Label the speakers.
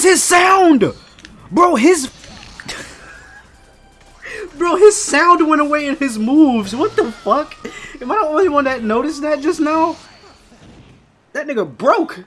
Speaker 1: was his sound! Bro, his... Bro, his sound went away in his moves. What the fuck? Am I the only one that noticed that just now? That nigga broke.